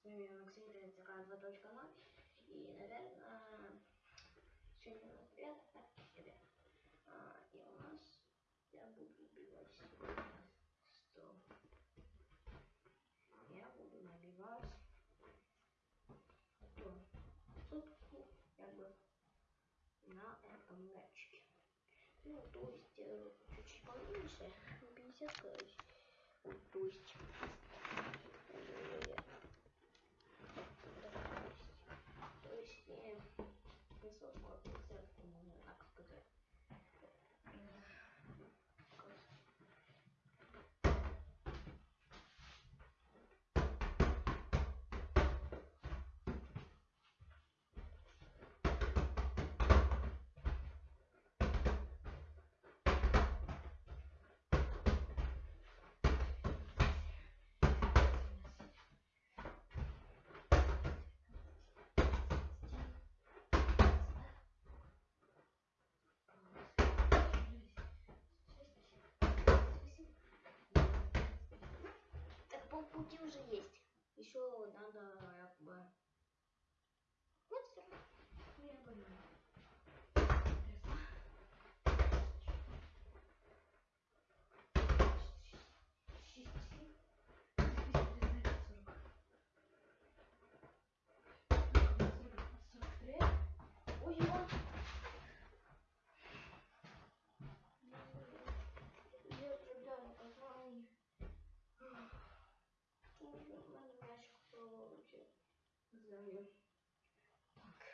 С вами Максим Тренцера 2.0. И, наверное, сегодня у нас 9 так, ребят. А, и у нас я буду сегодня 100. Я буду набивать то сутку, как бы, на этом мячике. Ну, то есть, э, чуть-чуть поменьше, 50, короче. То есть, то есть, не, не 40, а 50, по-моему, так сказать. Полпути уже есть. Еще надо как бы... Вот все. Ну, я понимаю. Землю. Так.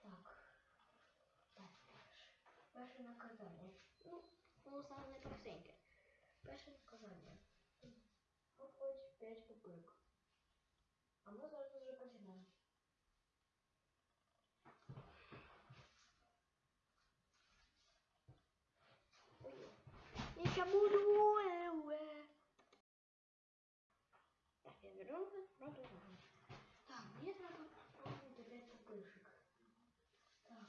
Так. Так. Перше наказання. Ну, воно саме найпростеньке. Перше наказання. Хоч 5 пупирок. А ми зараз вже починаємо. Ой. Я ще буду. е, е. Так, я беру, продовжуємо. Так, мені треба спробувати 5 пупиршок. Так,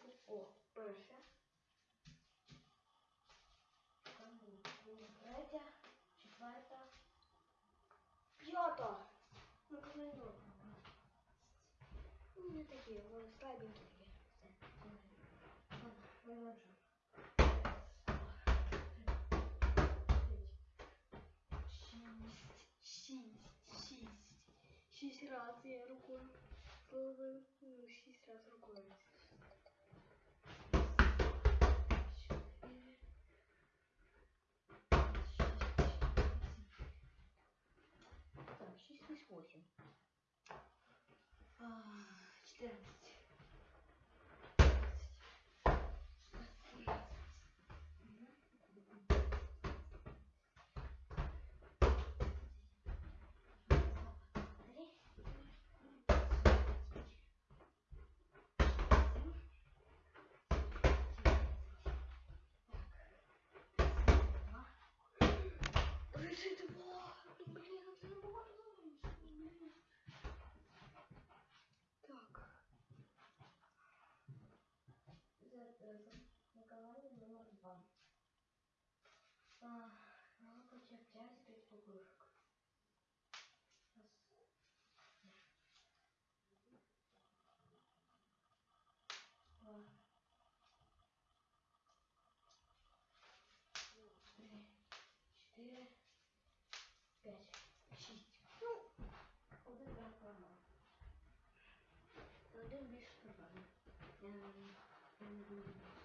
ще О, перша. Там буде друга, третя, четверта, п'ята. Ну, комендор. Ну, не такі, вони слабенькі такі. Я рукою ловив. Ну, рукою. Чотири. Так, 6 плюс 8. 14. Пупырок. Раз. Два. Три. Четыре. Пять. Шість. Ну, один раз нормально. Один більше нормально. Я не я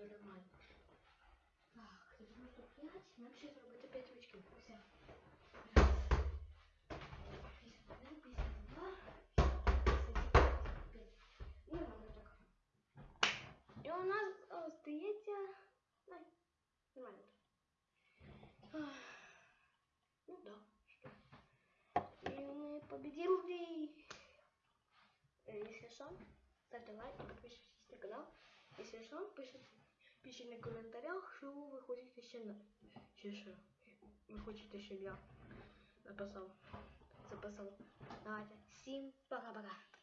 Нормально. Так, 95. Нам ще зробити 5 очків. Все. Раз. 51, 52, 55. Ну, нормально так. І у нас остається... Ай, нормально. Ах, Ну да. Что? И мы победили. Э, Если что, ставьте лайк подписывайтесь на канал. Если что, пишите, пишите на комментариях, що ви хочете ще на... Ще що? Ви хочете, щоб я написав, записав. Давайте. Всім пока-пока.